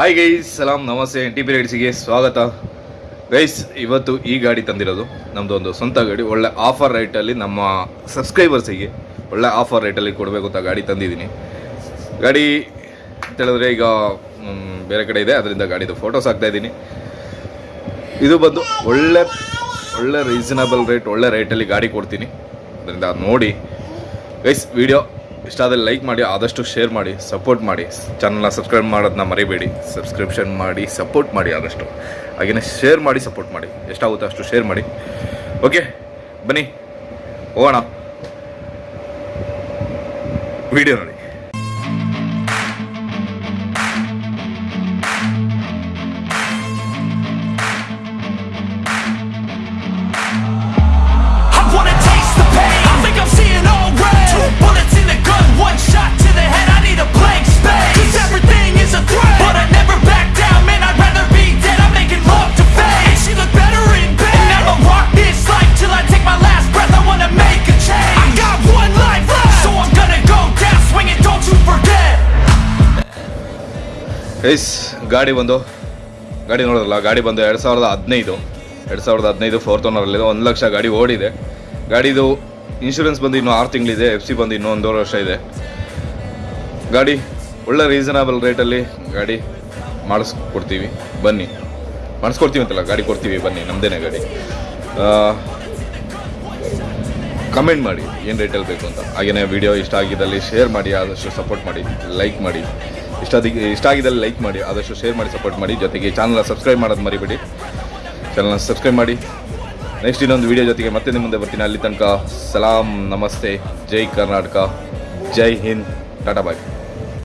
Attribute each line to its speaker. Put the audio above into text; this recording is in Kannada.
Speaker 1: ಹಾಯ್ ಗೈಸ್ ಸಲಾಂ ನಮಸ್ತೆ ಎನ್ ಟಿ ಪಿ ರೈಡ್ಸಿಗೆ ಸ್ವಾಗತ. ಗೈಸ್ ಇವತ್ತು ಈ ಗಾಡಿ ತಂದಿರೋದು ನಮ್ಮದು ಒಂದು ಸ್ವಂತ ಗಾಡಿ, ಒಳ್ಳೆ ಆಫರ್ ರೇಟಲ್ಲಿ ನಮ್ಮ ಸಬ್ಸ್ಕ್ರೈಬರ್ಸಿಗೆ ಒಳ್ಳೆ ಆಫರ್ ರೇಟಲ್ಲಿ ಕೊಡಬೇಕು ಅಂತ ಗಾಡಿ ತಂದಿದ್ದೀನಿ. ಗಾಡಿ ಅಂತ ಹೇಳಿದ್ರೆ ಈಗ ಬೇರೆ ಕಡೆ ಇದೆ, ಅದರಿಂದ ಗಾಡಿದು ಫೋಟೋಸ್ ಹಾಕ್ತಾ ಇದ್ದೀನಿ. ಇದು ಬಂದು ಒಳ್ಳೆ ಒಳ್ಳೆ ರೀಸನಬಲ್ ರೇಟ್ ಒಳ್ಳೆ ರೇಟಲ್ಲಿ ಗಾಡಿ ಕೊಡ್ತೀನಿ. ಅದರಿಂದ ನೋಡಿ. ಗೈಸ್ ವಿಡಿಯೋ ಇಷ್ಟ ಆದರೆ ಲೈಕ್ ಮಾಡಿ, ಆದಷ್ಟು ಶೇರ್ ಮಾಡಿ ಸಪೋರ್ಟ್ ಮಾಡಿ. ಚಾನಲ್ನ ಸಬ್ಸ್ಕ್ರೈಬ್ ಮಾಡೋದನ್ನ ಮರಿಬೇಡಿ. ಸಬ್ಸ್ಕ್ರಿಪ್ಷನ್ ಮಾಡಿ ಸಪೋರ್ಟ್ ಮಾಡಿ ಆದಷ್ಟು. ಹಾಗೆಯೇ ಶೇರ್ ಮಾಡಿ ಸಪೋರ್ಟ್ ಮಾಡಿ. ಎಷ್ಟಾಗುತ್ತೋ ಅಷ್ಟು ಶೇರ್ ಮಾಡಿ. ಓಕೆ ಬನ್ನಿ. ಹೋಗೋಣ. ವಿಡಿಯೋ ನೋಡಿ. ಗೈಸ್ ಗಾಡಿ ಬಂದು, ಗಾಡಿ ನೋಡೋದಲ್ಲ ಗಾಡಿ ಬಂದು ಎರಡು ಸಾವಿರದ ಹದಿನೈದು, ಎರಡು ಸಾವಿರದ ಹದಿನೈದು ಫೋರ್ತ್ ಓನರಲ್ಲಿದೆ ಒಂದು ಲಕ್ಷ ಗಾಡಿ ಓಡಿದೆ. ಗಾಡಿದು ಇನ್ಶೂರೆನ್ಸ್ ಬಂದು ಇನ್ನೂ ಆರು ತಿಂಗಳಿದೆ ಎಫ್ ಸಿ ಬಂದು ಇನ್ನೂ ಒಂದೂವರೆ ವರ್ಷ ಇದೆ. ಗಾಡಿ ಒಳ್ಳೆ ರೀಸನಬಲ್ ರೇಟಲ್ಲಿ ಗಾಡಿ ಮಾಡಿಸ್ಕೊಡ್ತೀವಿ, ಬನ್ನಿ. ಮಾಡಿಸ್ಕೊಡ್ತೀವಿ ಅಂತಲ್ಲ, ಗಾಡಿ ಕೊಡ್ತೀವಿ, ಬನ್ನಿ ನಮ್ಮದೇನೆ ಗಾಡಿ. ಕಮೆಂಟ್ ಮಾಡಿ, ಏನು ರೇಟಲ್ಲಿ ಬೇಕು ಅಂತ. ಹಾಗೆಯೇ ವಿಡಿಯೋ ಇಷ್ಟ ಆಗಿದ್ದಲ್ಲಿ ಶೇರ್ ಮಾಡಿ, ಆದಷ್ಟು ಸಪೋರ್ಟ್ ಮಾಡಿ ಲೈಕ್ ಮಾಡಿ. ಇಷ್ಟ ಇಷ್ಟ ಆಗಿದ್ದಲ್ಲಿ ಲೈಕ್ ಮಾಡಿ, ಆದಷ್ಟು ಶೇರ್ ಮಾಡಿ ಸಪೋರ್ಟ್ ಮಾಡಿ. ಜೊತೆಗೆ ಚಾನಲ್ನ ಸಬ್ಸ್ಕ್ರೈಬ್ ಮಾಡೋದು ಮರಿಬೇಡಿ. ಚಾನಲ್ನ ಸಬ್ಸ್ಕ್ರೈಬ್ ಮಾಡಿ. ನೆಕ್ಸ್ಟ್ ಇನ್ನೊಂದು ವಿಡಿಯೋ ಜೊತೆಗೆ ಮತ್ತೆ ನಿಮ್ಮ ಮುಂದೆ ಬರ್ತೀನಿ. ಅಲ್ಲಿ ತನಕ ಸಲಾಂ, ನಮಸ್ತೆ, ಜೈ ಕರ್ನಾಟಕ, ಜೈ ಹಿಂದ್, ಟಾಟಾ ಬಾಯ್.